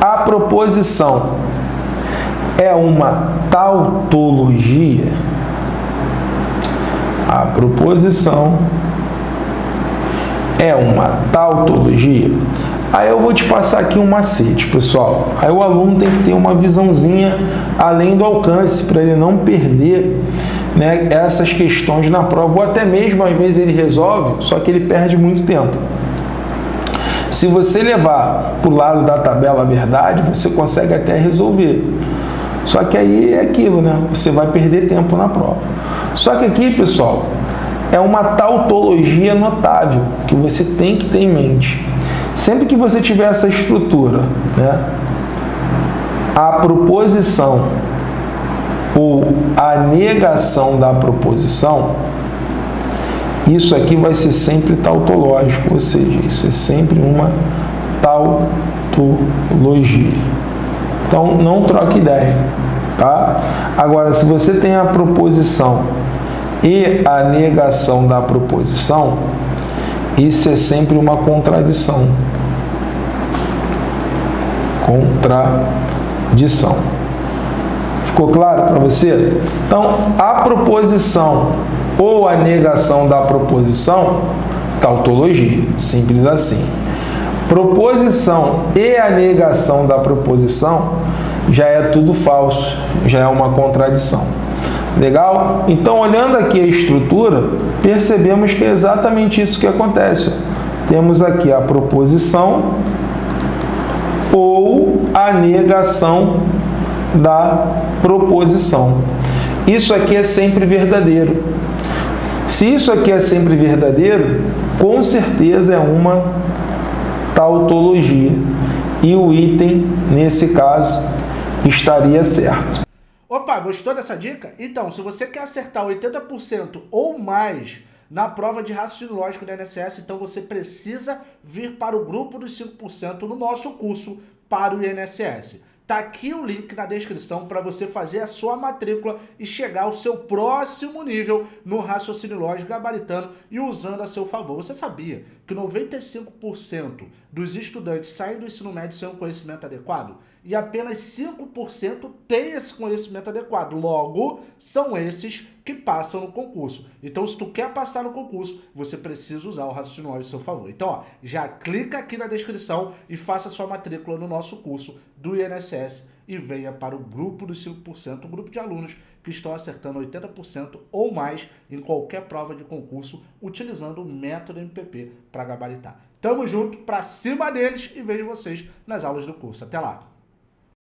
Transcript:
A proposição é uma tautologia. A proposição é uma tautologia. Aí eu vou te passar aqui um macete, pessoal. Aí o aluno tem que ter uma visãozinha além do alcance, para ele não perder né, essas questões na prova, ou até mesmo às vezes ele resolve, só que ele perde muito tempo. Se você levar para o lado da tabela a verdade, você consegue até resolver. Só que aí é aquilo, né? Você vai perder tempo na prova. Só que aqui, pessoal, é uma tautologia notável que você tem que ter em mente. Sempre que você tiver essa estrutura, né, a proposição ou a negação da proposição, isso aqui vai ser sempre tautológico, ou seja, isso é sempre uma tautologia. Então, não troque ideia, tá? Agora, se você tem a proposição e a negação da proposição, isso é sempre uma contradição. Contradição. Ficou claro para você? Então, a proposição ou a negação da proposição, tautologia, simples assim. Proposição e a negação da proposição já é tudo falso, já é uma contradição. Legal? Então, olhando aqui a estrutura, percebemos que é exatamente isso que acontece. Temos aqui a proposição ou a negação da proposição. Isso aqui é sempre verdadeiro. Se isso aqui é sempre verdadeiro, com certeza é uma tautologia. E o item, nesse caso, estaria certo. Opa, gostou dessa dica? Então, se você quer acertar 80% ou mais na prova de raciocínio lógico da INSS, então você precisa vir para o grupo dos 5% no nosso curso para o INSS. Tá aqui o link na descrição para você fazer a sua matrícula e chegar ao seu próximo nível no raciocínio lógico gabaritano e usando a seu favor. Você sabia que 95% dos estudantes saem do ensino médio sem um conhecimento adequado? E apenas 5% têm esse conhecimento adequado. Logo, são esses que passam no concurso. Então, se tu quer passar no concurso, você precisa usar o raciocínio lógico a seu favor. Então, ó, já clica aqui na descrição e faça sua matrícula no nosso curso do INSS e venha para o grupo dos 5%, um grupo de alunos que estão acertando 80% ou mais em qualquer prova de concurso utilizando o método MPP para gabaritar. Tamo junto, para cima deles e vejo vocês nas aulas do curso. Até lá!